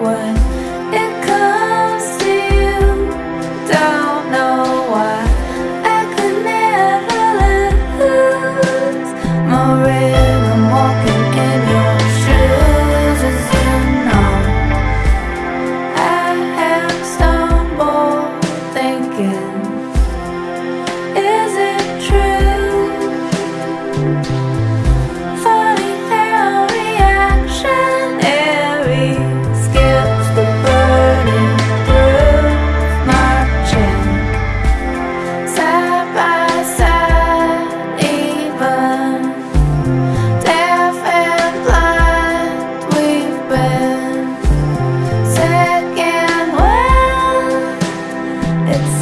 when it comes to you. Don't know why. I could never lose My rhythm walking in your shoes As I have stumbled thinking Is it true?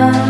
down